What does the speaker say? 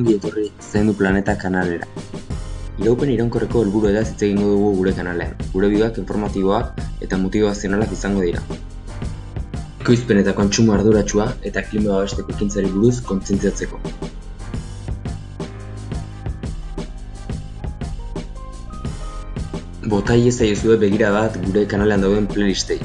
ongi etorri zaindu planeta kanalera. Iraupen iraunkorreko helburuetaz hitz egingo dugu gure kanalean. Gure bideoak informatiboak eta motivazionalak izango dira. Ekoizpen eta kontsumo arduratsua eta klima babesteko ekintzari buruz kontzientziatzeko. Botai ezaiozue begira bat gure kanalean dauden playlistei.